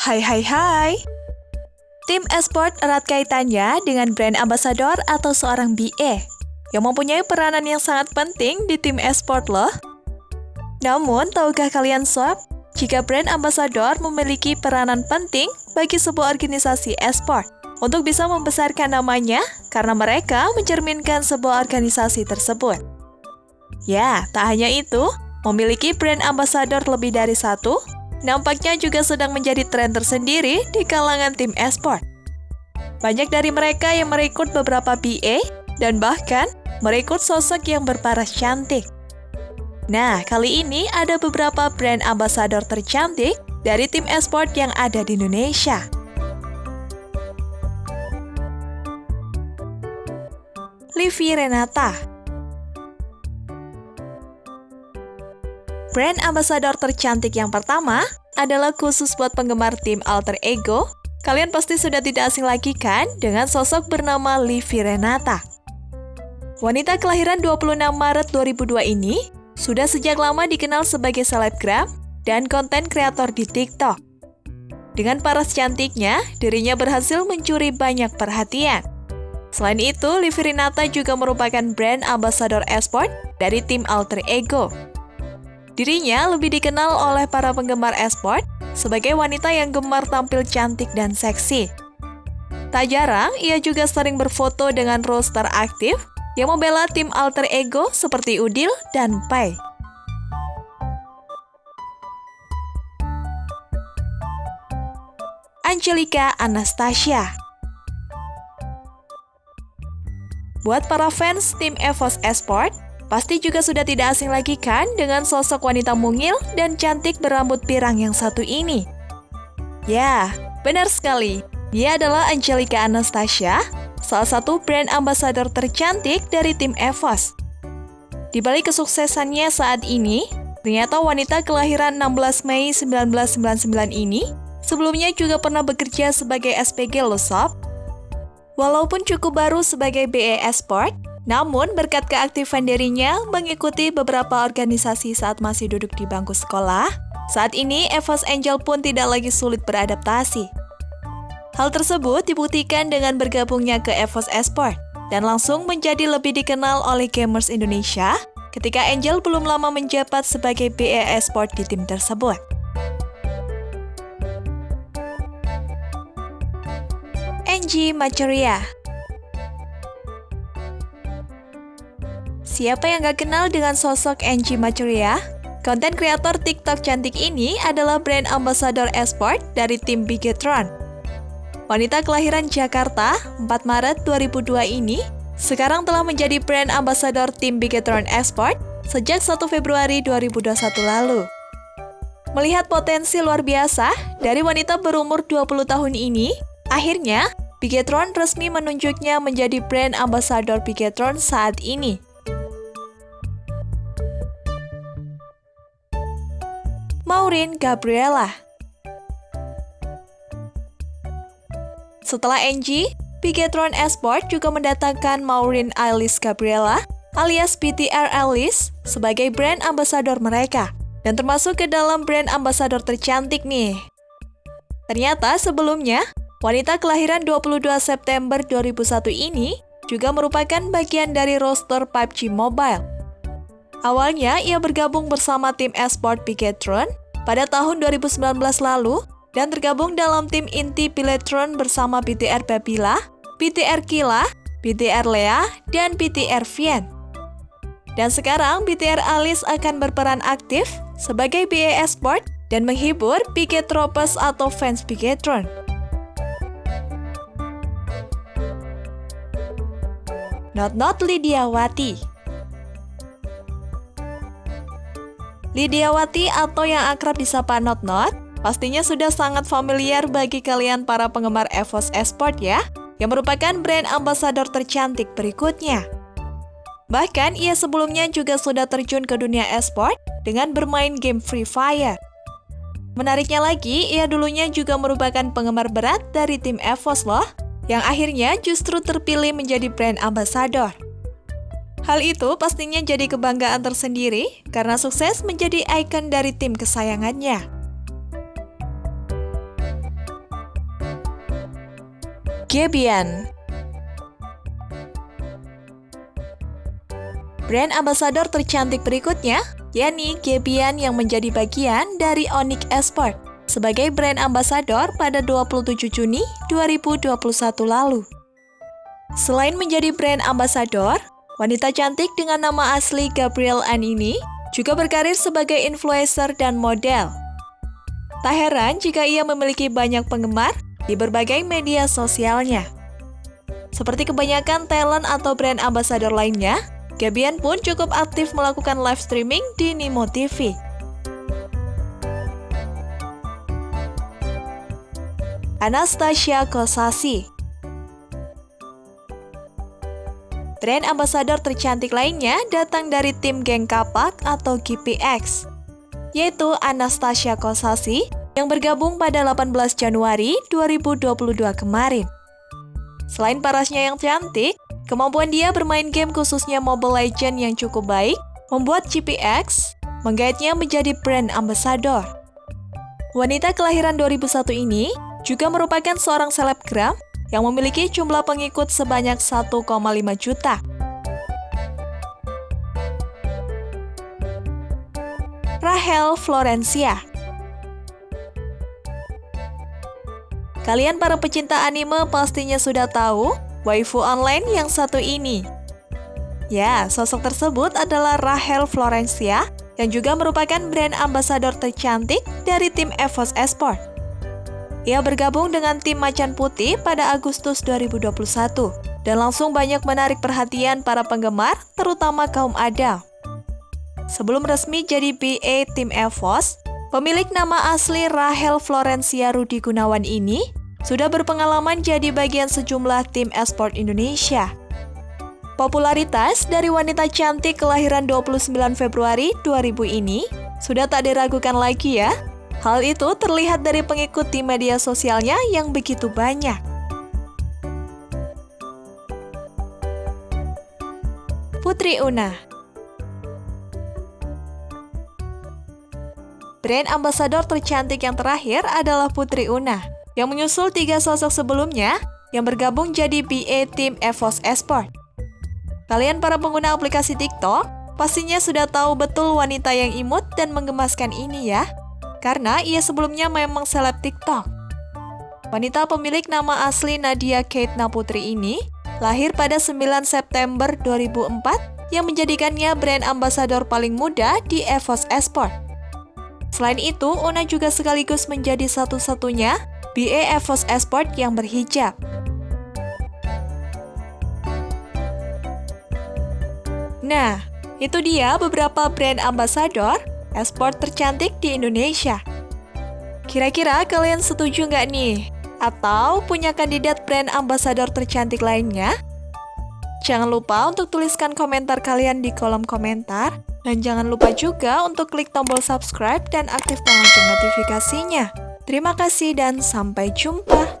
Hai hai hai. Tim esport erat kaitannya dengan brand ambassador atau seorang BA yang mempunyai peranan yang sangat penting di tim esport loh. Namun, tahukah kalian sob, jika brand ambassador memiliki peranan penting bagi sebuah organisasi esport untuk bisa membesarkan namanya karena mereka mencerminkan sebuah organisasi tersebut. Ya, tak hanya itu, memiliki brand ambassador lebih dari satu nampaknya juga sedang menjadi tren tersendiri di kalangan tim esport. Banyak dari mereka yang merekrut beberapa BA dan bahkan merekrut sosok yang berparas cantik. Nah, kali ini ada beberapa brand ambassador tercantik dari tim esport yang ada di Indonesia. Livi Renata Brand ambassador tercantik yang pertama adalah khusus buat penggemar tim Alter Ego. Kalian pasti sudah tidak asing lagi kan dengan sosok bernama Livi Renata. Wanita kelahiran 26 Maret 2002 ini sudah sejak lama dikenal sebagai selebgram dan konten kreator di TikTok. Dengan paras cantiknya, dirinya berhasil mencuri banyak perhatian. Selain itu, Livi Renata juga merupakan brand ambassador esport dari tim Alter Ego. Dirinya lebih dikenal oleh para penggemar esport sebagai wanita yang gemar tampil cantik dan seksi. Tak jarang, ia juga sering berfoto dengan roster aktif yang membela tim alter ego seperti Udil dan Pai. Angelica Anastasia Buat para fans tim EVOS Esport, Pasti juga sudah tidak asing lagi kan dengan sosok wanita mungil dan cantik berambut pirang yang satu ini. Ya, benar sekali. Dia adalah Angelica Anastasia, salah satu brand ambassador tercantik dari tim EVOS. Di balik kesuksesannya saat ini, ternyata wanita kelahiran 16 Mei 1999 ini sebelumnya juga pernah bekerja sebagai SPG Losop. Walaupun cukup baru sebagai BE Sport, namun, berkat keaktifan dirinya mengikuti beberapa organisasi saat masih duduk di bangku sekolah, saat ini Evos Angel pun tidak lagi sulit beradaptasi. Hal tersebut dibuktikan dengan bergabungnya ke Evos Esport dan langsung menjadi lebih dikenal oleh gamers Indonesia ketika Angel belum lama menjabat sebagai BE Esport di tim tersebut. Angie Maceria Siapa yang gak kenal dengan sosok Angie Machuria? Konten kreator TikTok cantik ini adalah brand ambassador esport dari tim Bigetron. Wanita kelahiran Jakarta 4 Maret 2002 ini sekarang telah menjadi brand ambassador tim Bigetron Esport sejak 1 Februari 2021 lalu. Melihat potensi luar biasa dari wanita berumur 20 tahun ini, akhirnya Bigetron resmi menunjuknya menjadi brand ambassador Bigetron saat ini. Maureen Gabriela. Setelah Angie, Bigetron Esport juga mendatangkan Maureen Alice Gabriela alias BTR Alice sebagai brand ambassador mereka dan termasuk ke dalam brand ambassador tercantik nih. Ternyata sebelumnya, wanita kelahiran 22 September 2001 ini juga merupakan bagian dari roster PUBG Mobile. Awalnya, ia bergabung bersama tim esport Bigetron pada tahun 2019 lalu dan tergabung dalam tim inti Piletron bersama BTR Babila, BTR Kila, BTR Lea, dan BTR Vien. Dan sekarang BTR Alice akan berperan aktif sebagai BA Sport dan menghibur Pigetropes atau fans Pigetron. Not Not Lydia Lidiawati atau yang akrab disapa Not Not pastinya sudah sangat familiar bagi kalian para penggemar EVOS Esport ya, yang merupakan brand ambassador tercantik berikutnya. Bahkan ia sebelumnya juga sudah terjun ke dunia esport dengan bermain game Free Fire. Menariknya lagi, ia dulunya juga merupakan penggemar berat dari tim EVOS loh, yang akhirnya justru terpilih menjadi brand ambassador. Hal itu pastinya jadi kebanggaan tersendiri karena sukses menjadi ikon dari tim kesayangannya. Gebian Brand ambassador tercantik berikutnya, yakni Gebian yang menjadi bagian dari Onyx Esport sebagai brand ambassador pada 27 Juni 2021 lalu. Selain menjadi brand ambassador, wanita cantik dengan nama asli Gabrielle Ann ini juga berkarir sebagai influencer dan model. Tak heran jika ia memiliki banyak penggemar di berbagai media sosialnya. Seperti kebanyakan talent atau brand ambassador lainnya, Gabian pun cukup aktif melakukan live streaming di Nimo TV. Anastasia Kosasi Brand ambassador tercantik lainnya datang dari tim geng kapak atau GPX, yaitu Anastasia Kosasi yang bergabung pada 18 Januari 2022 kemarin. Selain parasnya yang cantik, Kemampuan dia bermain game khususnya Mobile Legend yang cukup baik membuat GPX menggaitnya menjadi brand ambassador. Wanita kelahiran 2001 ini juga merupakan seorang selebgram yang memiliki jumlah pengikut sebanyak 1,5 juta. Rahel Florencia Kalian para pecinta anime pastinya sudah tahu waifu online yang satu ini. Ya, sosok tersebut adalah Rahel Florencia yang juga merupakan brand ambassador tercantik dari tim EVOS Esport. Ia bergabung dengan tim Macan Putih pada Agustus 2021 dan langsung banyak menarik perhatian para penggemar, terutama kaum Adam. Sebelum resmi jadi BA tim EVOS, pemilik nama asli Rahel Florencia Rudi Gunawan ini sudah berpengalaman jadi bagian sejumlah tim esport Indonesia. Popularitas dari wanita cantik kelahiran 29 Februari 2000 ini sudah tak diragukan lagi ya. Hal itu terlihat dari pengikut di media sosialnya yang begitu banyak. Putri Una Brand ambassador tercantik yang terakhir adalah Putri Una yang menyusul tiga sosok sebelumnya yang bergabung jadi BA tim EVOS Esport. Kalian para pengguna aplikasi TikTok pastinya sudah tahu betul wanita yang imut dan menggemaskan ini ya, karena ia sebelumnya memang seleb TikTok. Wanita pemilik nama asli Nadia Kate Naputri ini lahir pada 9 September 2004 yang menjadikannya brand ambasador paling muda di EVOS Esport. Selain itu, Una juga sekaligus menjadi satu-satunya BA EVOS Esport yang berhijab. Nah, itu dia beberapa brand ambassador esport tercantik di Indonesia. Kira-kira kalian setuju nggak nih? Atau punya kandidat brand ambassador tercantik lainnya? Jangan lupa untuk tuliskan komentar kalian di kolom komentar. Dan jangan lupa juga untuk klik tombol subscribe dan aktifkan lonceng notifikasinya. Terima kasih dan sampai jumpa.